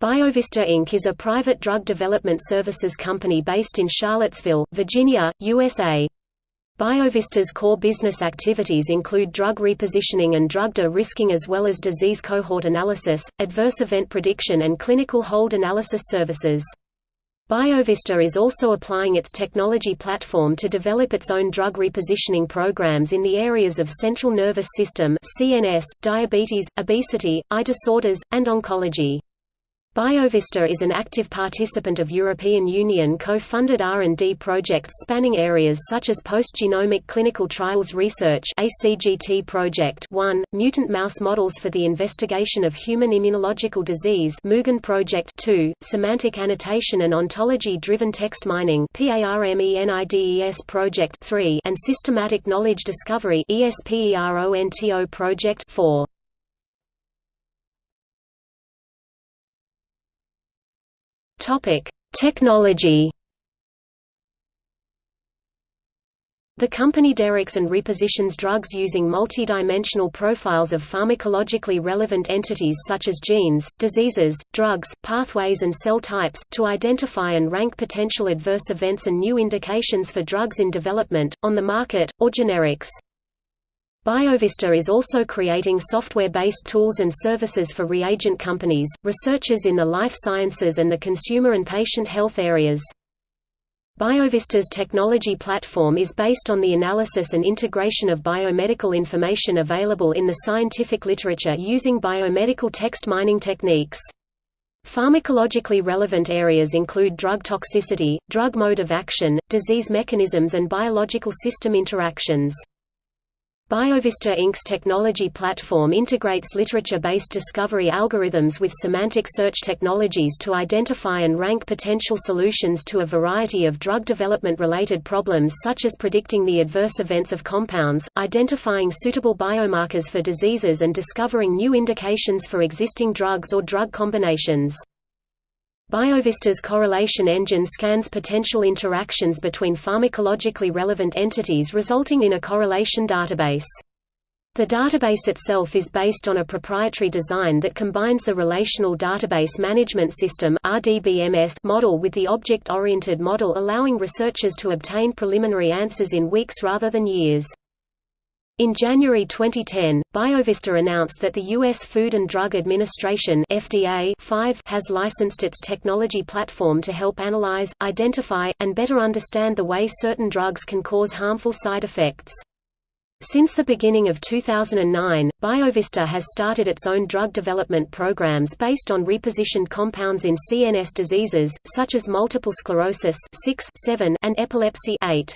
BioVista Inc. is a private drug development services company based in Charlottesville, Virginia, USA. BioVista's core business activities include drug repositioning and drug de-risking as well as disease cohort analysis, adverse event prediction and clinical hold analysis services. BioVista is also applying its technology platform to develop its own drug repositioning programs in the areas of central nervous system CNS, diabetes, obesity, eye disorders, and oncology. BioVista is an active participant of European Union co-funded R&D projects spanning areas such as post-genomic clinical trials research ACGT project 1, mutant mouse models for the investigation of human immunological disease Mugen project 2, semantic annotation and ontology-driven text mining PARMENIDES project 3, and systematic knowledge discovery ESPERONTO project 4. Topic: Technology. The company directs and repositions drugs using multidimensional profiles of pharmacologically relevant entities such as genes, diseases, drugs, pathways and cell types, to identify and rank potential adverse events and new indications for drugs in development, on the market, or generics. BioVista is also creating software-based tools and services for reagent companies, researchers in the life sciences and the consumer and patient health areas. BioVista's technology platform is based on the analysis and integration of biomedical information available in the scientific literature using biomedical text mining techniques. Pharmacologically relevant areas include drug toxicity, drug mode of action, disease mechanisms and biological system interactions. BioVista Inc.'s technology platform integrates literature-based discovery algorithms with semantic search technologies to identify and rank potential solutions to a variety of drug development-related problems such as predicting the adverse events of compounds, identifying suitable biomarkers for diseases and discovering new indications for existing drugs or drug combinations. BioVista's correlation engine scans potential interactions between pharmacologically relevant entities resulting in a correlation database. The database itself is based on a proprietary design that combines the Relational Database Management System model with the object-oriented model allowing researchers to obtain preliminary answers in weeks rather than years. In January 2010, BioVista announced that the U.S. Food and Drug Administration FDA 5 has licensed its technology platform to help analyze, identify, and better understand the way certain drugs can cause harmful side effects. Since the beginning of 2009, BioVista has started its own drug development programs based on repositioned compounds in CNS diseases, such as multiple sclerosis 6, 7, and epilepsy 8.